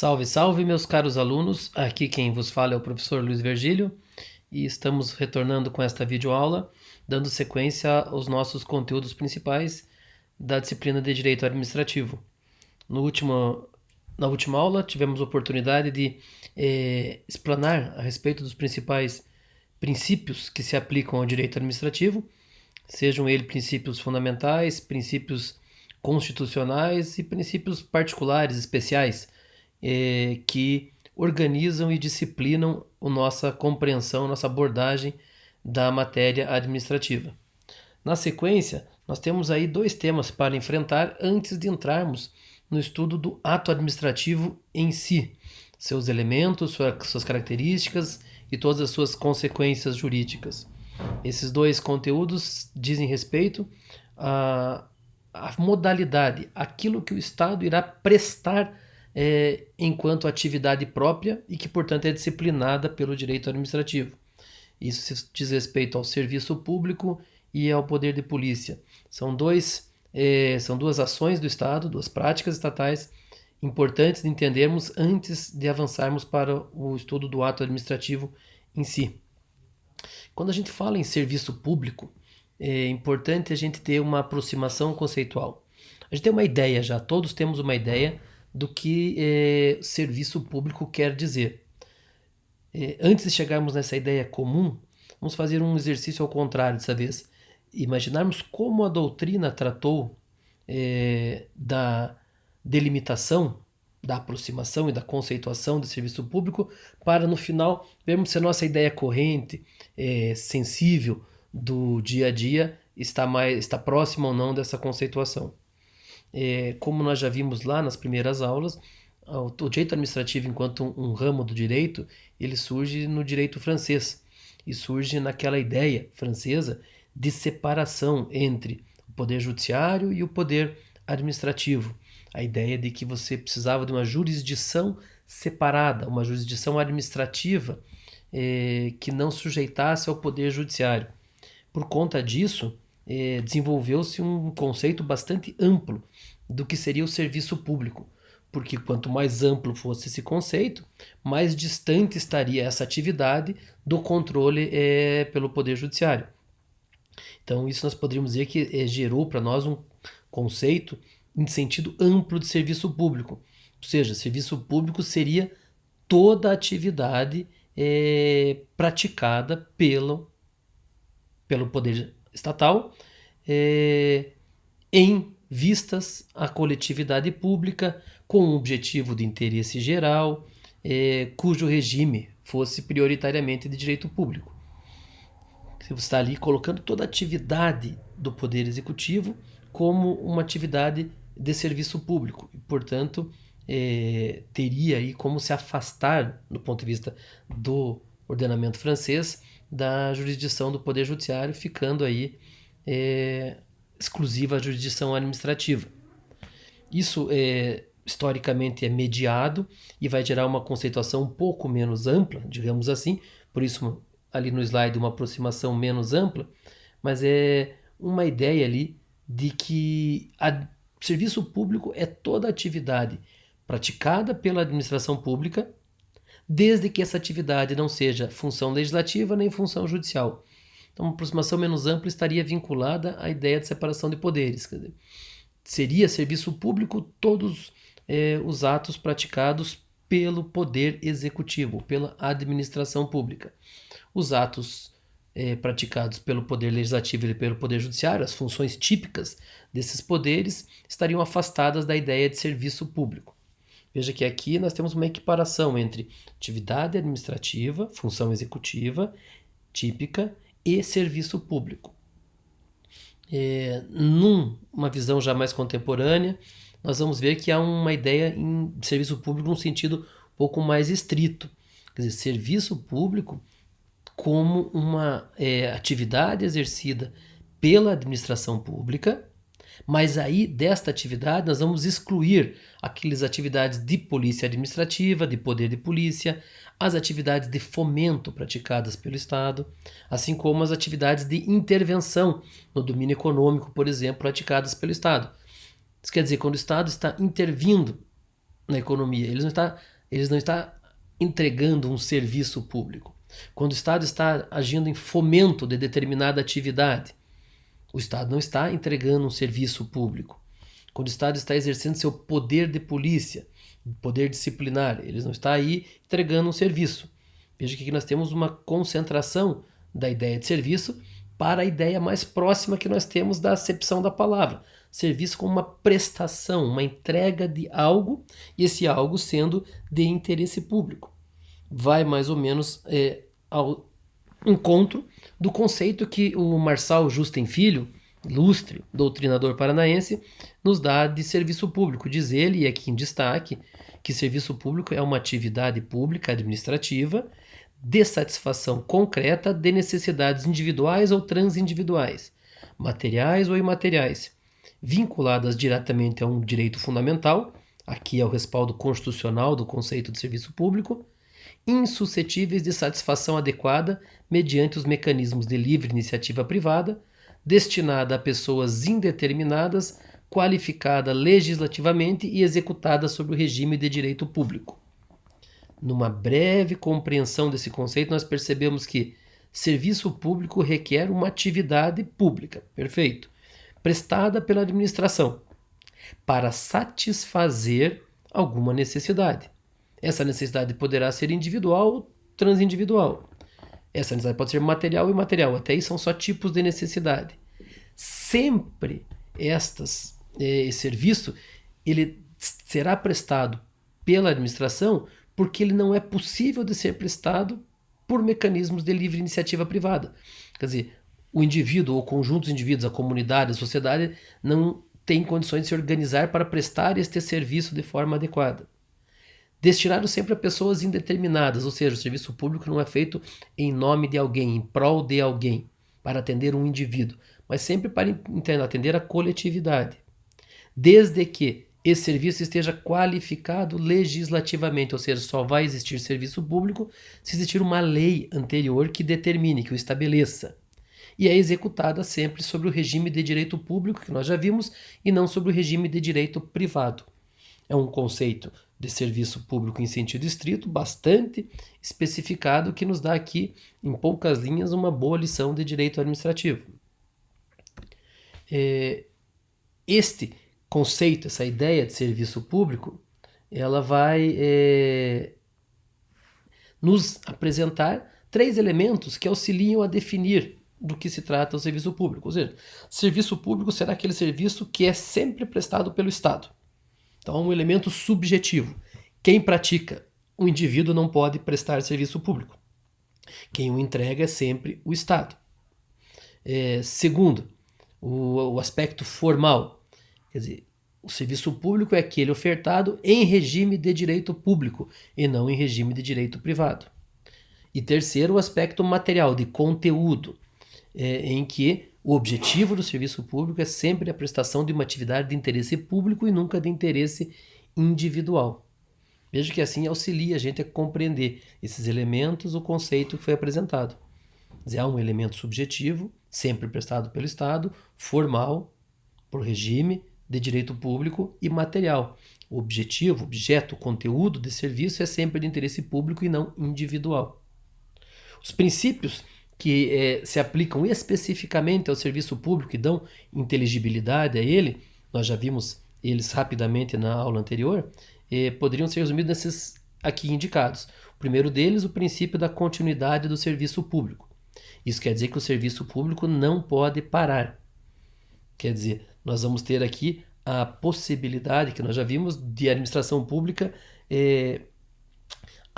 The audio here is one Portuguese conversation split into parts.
Salve, salve, meus caros alunos! Aqui quem vos fala é o professor Luiz Virgílio e estamos retornando com esta videoaula, dando sequência aos nossos conteúdos principais da disciplina de Direito Administrativo. No último, na última aula tivemos oportunidade de eh, explanar a respeito dos principais princípios que se aplicam ao direito administrativo, sejam eles princípios fundamentais, princípios constitucionais e princípios particulares, especiais, é, que organizam e disciplinam a nossa compreensão, a nossa abordagem da matéria administrativa. Na sequência, nós temos aí dois temas para enfrentar antes de entrarmos no estudo do ato administrativo em si, seus elementos, suas características e todas as suas consequências jurídicas. Esses dois conteúdos dizem respeito à, à modalidade, aquilo que o Estado irá prestar é, enquanto atividade própria e que, portanto, é disciplinada pelo direito administrativo. Isso diz respeito ao serviço público e ao poder de polícia. São, dois, é, são duas ações do Estado, duas práticas estatais importantes de entendermos antes de avançarmos para o estudo do ato administrativo em si. Quando a gente fala em serviço público, é importante a gente ter uma aproximação conceitual. A gente tem uma ideia já, todos temos uma ideia do que é, serviço público quer dizer. É, antes de chegarmos nessa ideia comum, vamos fazer um exercício ao contrário dessa vez. Imaginarmos como a doutrina tratou é, da delimitação, da aproximação e da conceituação de serviço público, para no final vermos se a nossa ideia corrente, é, sensível do dia a dia, está, mais, está próxima ou não dessa conceituação é, como nós já vimos lá nas primeiras aulas, o direito administrativo enquanto um, um, ramo do direito, ele surge no direito francês e surge naquela ideia francesa de separação entre o poder judiciário e o poder administrativo. A ideia de que você precisava de uma jurisdição separada, uma jurisdição administrativa é, que não sujeitasse ao poder judiciário. Por conta disso, é, desenvolveu-se um conceito bastante amplo do que seria o serviço público, porque quanto mais amplo fosse esse conceito, mais distante estaria essa atividade do controle é, pelo Poder Judiciário. Então, isso nós poderíamos dizer que é, gerou para nós um conceito em sentido amplo de serviço público. Ou seja, serviço público seria toda a atividade praticada pelo, pelo Poder estatal é, em vistas à coletividade pública com o objetivo de interesse geral, é, cujo regime fosse prioritariamente de direito público. Você está ali colocando toda a atividade do Poder Executivo como uma atividade de serviço público e, portanto, é, teria aí como se afastar, do ponto de vista do ordenamento francês, da jurisdição do Poder Judiciário, ficando aí é, exclusiva à jurisdição administrativa. Isso é, historicamente é mediado e vai gerar uma conceituação um pouco menos ampla, digamos assim, por isso ali no slide uma aproximação menos ampla, mas é uma ideia ali de que o serviço público é toda atividade praticada pela administração pública, desde que essa atividade não seja função legislativa nem função judicial, então, uma aproximação menos ampla estaria vinculada à ideia de separação de poderes. Dizer, seria serviço público todos é, os atos praticados pelo poder executivo, pela administração pública. Os atos é, praticados pelo poder legislativo e pelo poder judiciário, as funções típicas desses poderes, estariam afastadas da ideia de serviço público. Veja que aqui nós temos uma equiparação entre atividade administrativa, função executiva, típica, e serviço público. É, numa visão já mais contemporânea, nós vamos ver que há uma ideia em serviço público num sentido um pouco mais estrito. Quer dizer, serviço público como uma é, atividade exercida pela administração pública, mas aí desta atividade nós vamos excluir aquelas atividades de polícia administrativa, de poder de polícia, as atividades de fomento praticadas pelo Estado, assim como as atividades de intervenção no domínio econômico, por exemplo, praticadas pelo Estado. Isso quer dizer, quando o Estado está intervindo na economia, eles não está, eles não está entregando um serviço público. Quando o Estado está agindo em fomento de determinada atividade, o Estado não está entregando um serviço público. Quando o Estado está exercendo seu poder de polícia, poder disciplinar, ele não está aí entregando um serviço. Veja que aqui nós temos uma concentração da ideia de serviço para a ideia mais próxima que nós temos da acepção da palavra. Serviço como uma prestação, uma entrega de algo, e esse algo sendo de interesse público. Vai mais ou menos é, ao encontro do conceito que o Marçal Justem Filho, ilustre doutrinador paranaense, nos dá de serviço público. Diz ele, e aqui em destaque, que serviço público é uma atividade pública administrativa de satisfação concreta de necessidades individuais ou transindividuais, materiais ou imateriais, vinculadas diretamente a um direito fundamental, aqui é o respaldo constitucional do conceito de serviço público, insuscetíveis de satisfação adequada mediante os mecanismos de livre iniciativa privada, destinada a pessoas indeterminadas, qualificada legislativamente e executada sob o regime de direito público. Numa breve compreensão desse conceito, nós percebemos que serviço público requer uma atividade pública, perfeito, prestada pela administração, para satisfazer alguma necessidade. Essa necessidade poderá ser individual ou transindividual. Essa necessidade pode ser material e imaterial. Até aí são só tipos de necessidade. Sempre estas, eh, esse serviço ele será prestado pela administração porque ele não é possível de ser prestado por mecanismos de livre iniciativa privada. Quer dizer, o indivíduo ou conjunto de indivíduos, a comunidade, a sociedade não tem condições de se organizar para prestar este serviço de forma adequada destinado sempre a pessoas indeterminadas, ou seja, o serviço público não é feito em nome de alguém, em prol de alguém, para atender um indivíduo, mas sempre para atender a coletividade. Desde que esse serviço esteja qualificado legislativamente, ou seja, só vai existir serviço público se existir uma lei anterior que determine, que o estabeleça. E é executada sempre sobre o regime de direito público, que nós já vimos, e não sobre o regime de direito privado. É um conceito de serviço público em sentido estrito, bastante especificado, que nos dá aqui, em poucas linhas, uma boa lição de direito administrativo. É, este conceito, essa ideia de serviço público, ela vai é, nos apresentar três elementos que auxiliam a definir do que se trata o serviço público. Ou seja, serviço público será aquele serviço que é sempre prestado pelo Estado. Então, um elemento subjetivo. Quem pratica o indivíduo não pode prestar serviço público. Quem o entrega é sempre o Estado. É, segundo, o, o aspecto formal. Quer dizer, o serviço público é aquele ofertado em regime de direito público e não em regime de direito privado. E terceiro, o aspecto material, de conteúdo, é, em que o objetivo do serviço público é sempre a prestação de uma atividade de interesse público e nunca de interesse individual. Veja que assim auxilia a gente a compreender esses elementos, o conceito que foi apresentado. Há um elemento subjetivo, sempre prestado pelo Estado, formal, por regime de direito público e material. O objetivo, objeto, conteúdo de serviço é sempre de interesse público e não individual. Os princípios que é, se aplicam especificamente ao serviço público e dão inteligibilidade a ele, nós já vimos eles rapidamente na aula anterior, é, poderiam ser resumidos nesses aqui indicados. O primeiro deles, o princípio da continuidade do serviço público. Isso quer dizer que o serviço público não pode parar. Quer dizer, nós vamos ter aqui a possibilidade, que nós já vimos, de administração pública é,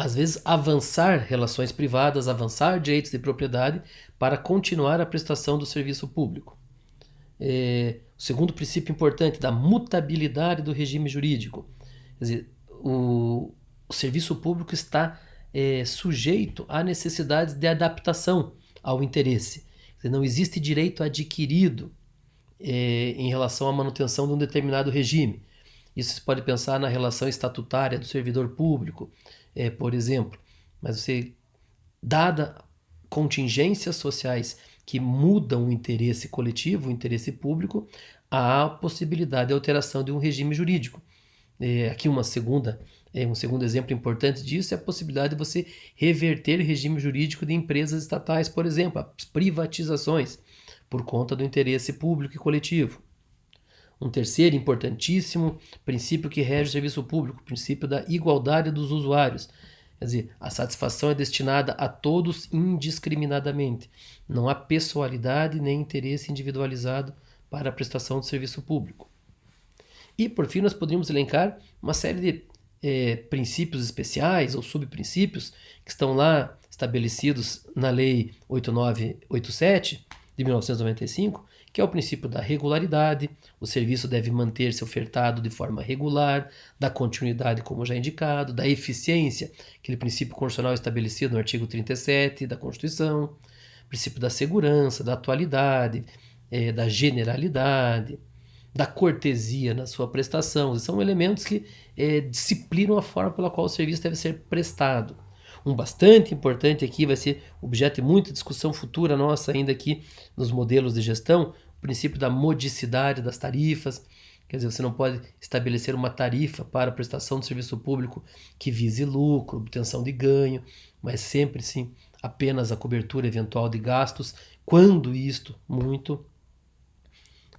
às vezes, avançar relações privadas, avançar direitos de propriedade para continuar a prestação do serviço público. É, o segundo princípio importante da mutabilidade do regime jurídico. Quer dizer, o, o serviço público está é, sujeito a necessidades de adaptação ao interesse. Dizer, não existe direito adquirido é, em relação à manutenção de um determinado regime. Isso se pode pensar na relação estatutária do servidor público, é, por exemplo. Mas você, dada contingências sociais que mudam o interesse coletivo, o interesse público, há possibilidade de alteração de um regime jurídico. É, aqui uma segunda, é, um segundo exemplo importante disso é a possibilidade de você reverter o regime jurídico de empresas estatais, por exemplo, as privatizações, por conta do interesse público e coletivo. Um terceiro importantíssimo princípio que rege o serviço público, o princípio da igualdade dos usuários. Quer dizer, a satisfação é destinada a todos indiscriminadamente. Não há pessoalidade nem interesse individualizado para a prestação de serviço público. E, por fim, nós poderíamos elencar uma série de é, princípios especiais ou subprincípios que estão lá estabelecidos na Lei 8987 de 1995, que é o princípio da regularidade, o serviço deve manter-se ofertado de forma regular, da continuidade, como já indicado, da eficiência, aquele princípio constitucional estabelecido no artigo 37 da Constituição, princípio da segurança, da atualidade, é, da generalidade, da cortesia na sua prestação. São elementos que é, disciplinam a forma pela qual o serviço deve ser prestado. Um bastante importante aqui vai ser objeto de muita discussão futura nossa ainda aqui nos modelos de gestão, o princípio da modicidade das tarifas. Quer dizer, você não pode estabelecer uma tarifa para prestação de serviço público que vise lucro, obtenção de ganho, mas sempre sim apenas a cobertura eventual de gastos, quando isto muito.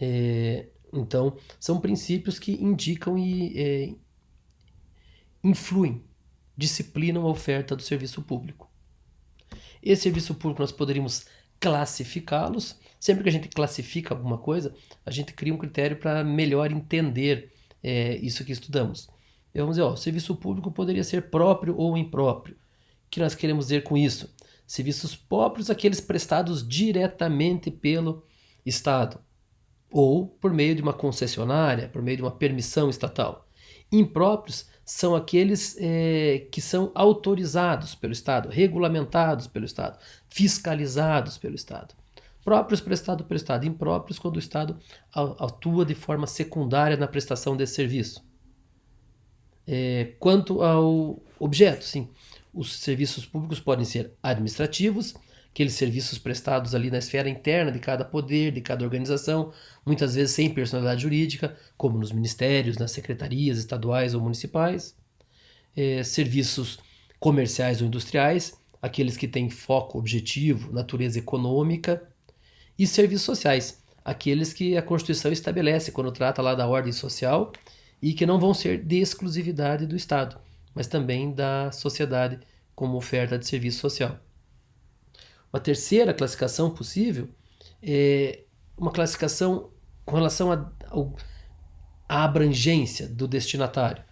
É, então, são princípios que indicam e é, influem disciplinam a oferta do serviço público. Esse serviço público nós poderíamos classificá-los. Sempre que a gente classifica alguma coisa, a gente cria um critério para melhor entender é, isso que estudamos. Vamos dizer, ó, o serviço público poderia ser próprio ou impróprio. O que nós queremos dizer com isso? Serviços próprios, aqueles prestados diretamente pelo Estado, ou por meio de uma concessionária, por meio de uma permissão estatal. Impróprios são aqueles é, que são autorizados pelo Estado, regulamentados pelo Estado, fiscalizados pelo Estado. Próprios prestados pelo Estado, impróprios quando o Estado atua de forma secundária na prestação desse serviço. É, quanto ao objeto, sim, os serviços públicos podem ser administrativos, aqueles serviços prestados ali na esfera interna de cada poder, de cada organização, muitas vezes sem personalidade jurídica, como nos ministérios, nas secretarias estaduais ou municipais. É, serviços comerciais ou industriais, aqueles que têm foco objetivo, natureza econômica. E serviços sociais, aqueles que a Constituição estabelece quando trata lá da ordem social e que não vão ser de exclusividade do Estado, mas também da sociedade como oferta de serviço social. Uma terceira classificação possível é uma classificação com relação à abrangência do destinatário.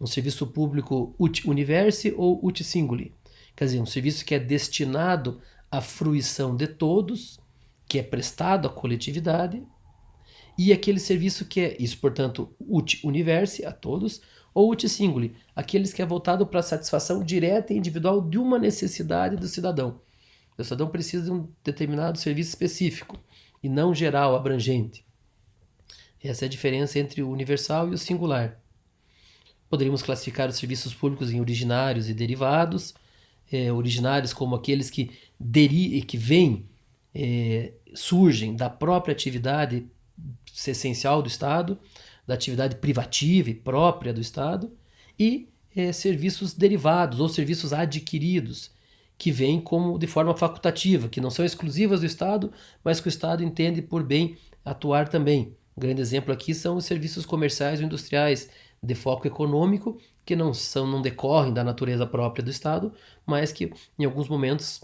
Um serviço público ut universi ou ut singuli. Quer dizer, um serviço que é destinado à fruição de todos, que é prestado à coletividade, e aquele serviço que é, isso portanto, ut universi, a todos, ou ut singuli, aqueles que é voltado para a satisfação direta e individual de uma necessidade do cidadão. O cidadão precisa de um determinado serviço específico e não geral, abrangente. Essa é a diferença entre o universal e o singular. Poderíamos classificar os serviços públicos em originários e derivados. É, originários como aqueles que, deri que vêm, é, surgem da própria atividade essencial do Estado, da atividade privativa e própria do Estado, e é, serviços derivados ou serviços adquiridos, que vêm como de forma facultativa, que não são exclusivas do Estado, mas que o Estado entende por bem atuar também. Um grande exemplo aqui são os serviços comerciais ou industriais de foco econômico, que não são não decorrem da natureza própria do Estado, mas que em alguns momentos,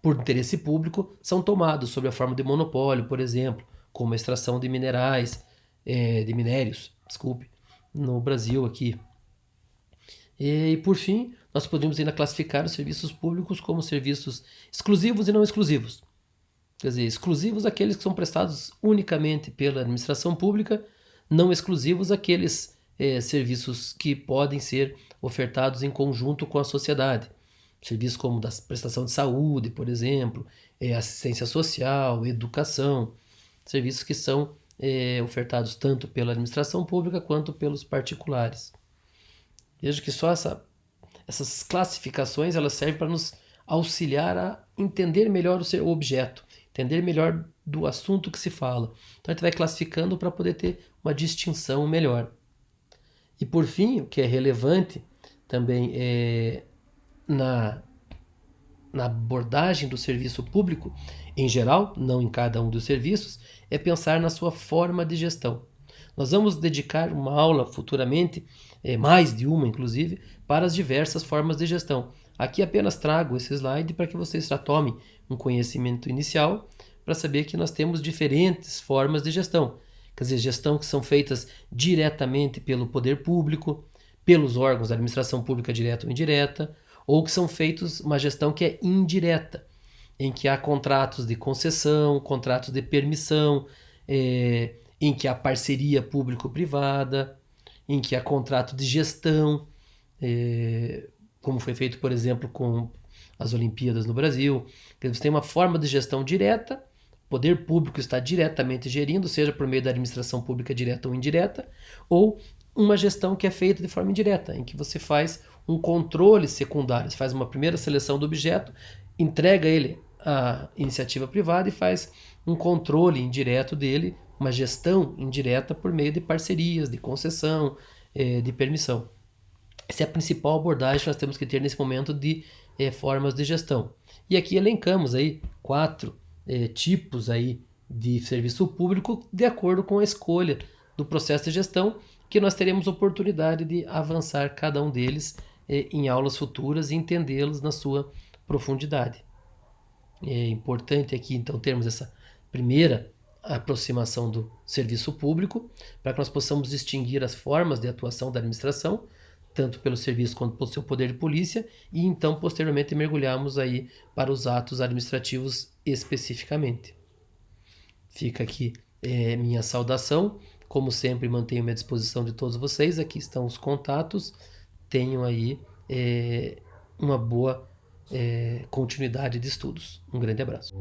por interesse público, são tomados sob a forma de monopólio, por exemplo, como a extração de minerais, é, de minérios, desculpe, no Brasil aqui. E, por fim, nós podemos ainda classificar os serviços públicos como serviços exclusivos e não exclusivos. Quer dizer, exclusivos aqueles que são prestados unicamente pela administração pública, não exclusivos aqueles é, serviços que podem ser ofertados em conjunto com a sociedade. Serviços como da prestação de saúde, por exemplo, é, assistência social, educação, serviços que são é, ofertados tanto pela administração pública quanto pelos particulares. Veja que só essa essas classificações elas servem para nos auxiliar a entender melhor o seu objeto, entender melhor do assunto que se fala. Então a gente vai classificando para poder ter uma distinção melhor. E por fim, o que é relevante também é na, na abordagem do serviço público, em geral, não em cada um dos serviços, é pensar na sua forma de gestão. Nós vamos dedicar uma aula futuramente, é, mais de uma inclusive, para as diversas formas de gestão. Aqui apenas trago esse slide para que vocês já tomem um conhecimento inicial para saber que nós temos diferentes formas de gestão. Quer dizer, gestão que são feitas diretamente pelo poder público, pelos órgãos da administração pública direta ou indireta, ou que são feitos uma gestão que é indireta, em que há contratos de concessão, contratos de permissão, é, em que há parceria público-privada, em que há contrato de gestão, é, como foi feito, por exemplo, com as Olimpíadas no Brasil. Você tem uma forma de gestão direta, o poder público está diretamente gerindo, seja por meio da administração pública direta ou indireta, ou uma gestão que é feita de forma indireta, em que você faz um controle secundário, você faz uma primeira seleção do objeto, entrega ele à iniciativa privada e faz um controle indireto dele, uma gestão indireta por meio de parcerias, de concessão, eh, de permissão. Essa é a principal abordagem que nós temos que ter nesse momento de eh, formas de gestão. E aqui elencamos aí quatro eh, tipos aí de serviço público de acordo com a escolha do processo de gestão, que nós teremos oportunidade de avançar cada um deles eh, em aulas futuras e entendê-los na sua profundidade. É importante aqui então termos essa primeira aproximação do serviço público para que nós possamos distinguir as formas de atuação da administração, tanto pelo serviço quanto pelo seu poder de polícia, e então posteriormente mergulharmos aí para os atos administrativos especificamente. Fica aqui é, minha saudação. Como sempre, mantenho-me à disposição de todos vocês. Aqui estão os contatos. Tenham aí é, uma boa é, continuidade de estudos. Um grande abraço.